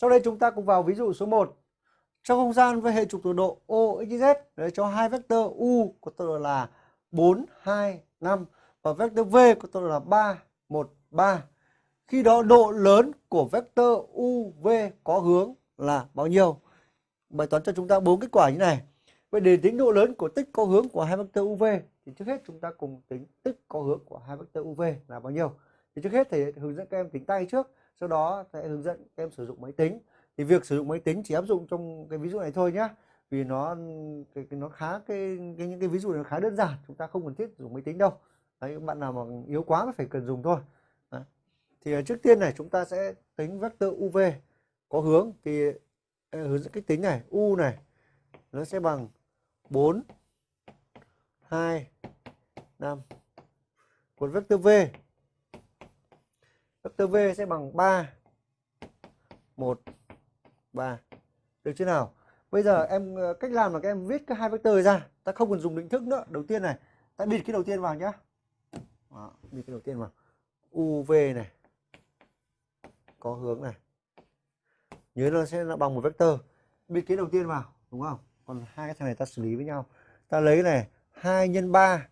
Sau đây chúng ta cùng vào ví dụ số 1. Trong không gian với hệ trục tọa độ OXZ để cho hai vectơ U có tọa độ là 4, 2, 5 và vectơ V có tọa độ là 3, 1, 3. Khi đó độ lớn của vectơ UV có hướng là bao nhiêu? Bài toán cho chúng ta bốn kết quả như này. Vậy để tính độ lớn của tích có hướng của hai vectơ UV thì trước hết chúng ta cùng tính tích có hướng của hai vectơ UV là bao nhiêu. Thì trước hết thầy hướng dẫn các em tính tay trước, sau đó sẽ hướng dẫn các em sử dụng máy tính. Thì việc sử dụng máy tính chỉ áp dụng trong cái ví dụ này thôi nhá. Vì nó cái, cái nó khá cái, cái những cái ví dụ này khá đơn giản, chúng ta không cần thiết dùng máy tính đâu. Đấy, bạn nào mà yếu quá mới phải cần dùng thôi. Đấy. Thì à, trước tiên này chúng ta sẽ tính vector UV có hướng thì à, hướng dẫn cách tính này, U này nó sẽ bằng 4 2 5 còn vector V vectơ V sẽ bằng 3 1 3 được chưa nào? Bây giờ em ờ, cách làm là các em viết cái hai vectơ ra. Ta không cần dùng định thức nữa. Đầu tiên này ta bịt cái đầu tiên vào nhá. Đó, bịt cái đầu tiên vào. UV này. Có hướng này. Nhớ nó sẽ là bằng một vectơ bịt cái đầu tiên vào đúng không? Còn hai cái thằng này ta xử lý với nhau. Ta lấy này 2 nhân 3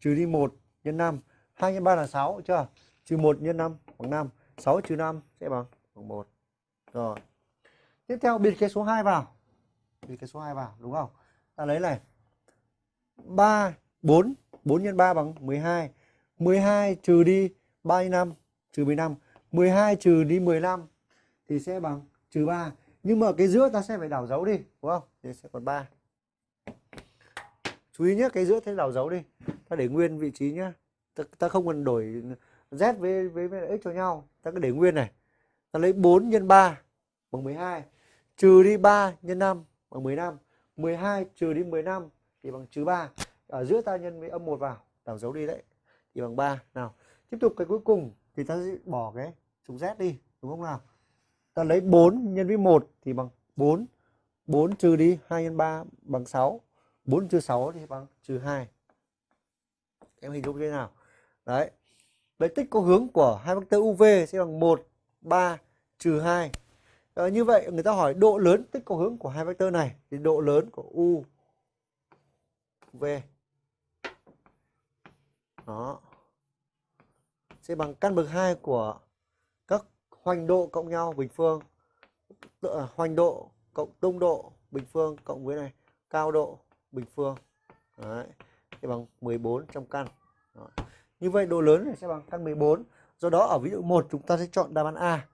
trừ đi 1 nhân 5 2 nhân 3 là 6 chưa? Trừ 1 nhân 5 bằng 5 6 trừ 5 sẽ bằng bằng 1 rồi. Tiếp theo biệt cái số 2 vào. Biệt cái số 2 vào đúng không? Ta lấy này. 3 4 4 nhân 3 bằng 12 12 trừ đi 3 nhân 5 trừ 15 12 trừ đi 15 thì sẽ bằng trừ 3 nhưng mà cái giữa ta sẽ phải đảo dấu đi đúng không? Thì sẽ còn 3 chú ý nhé cái giữa thế đảo dấu đi. Ta để nguyên vị trí nhá ta, ta không cần đổi z với, với với x cho nhau. Ta cứ để nguyên này. Ta lấy 4 nhân 3 bằng 12 trừ đi 3 nhân 5 bằng 15 12 trừ đi 15 thì bằng trừ 3 ở giữa ta nhân với âm 1 vào đảo dấu đi đấy thì bằng 3 nào tiếp tục cái cuối cùng thì ta sẽ bỏ cái trùng z đi đúng không nào? Ta lấy 4 nhân với 1 thì bằng 4 4 trừ đi 2 nhân 3 bằng 6 4 trừ 6 thì bằng trừ 2 em hình dung thế nào? Đấy vậy tích có hướng của hai vectơ UV sẽ bằng 1 3 trừ 2 à, ờ, như vậy người ta hỏi độ lớn tích có hướng của hai vectơ này thì độ lớn của U V đó sẽ bằng căn bậc 2 của các hoành độ cộng nhau bình phương à, hoành độ cộng tung độ bình phương cộng với này cao độ bình phương Đấy. thì bằng 14 trong căn Đó như vậy độ lớn này sẽ bằng căn 14 do đó, ở ví dụ 1 chúng ta sẽ chọn đáp án A.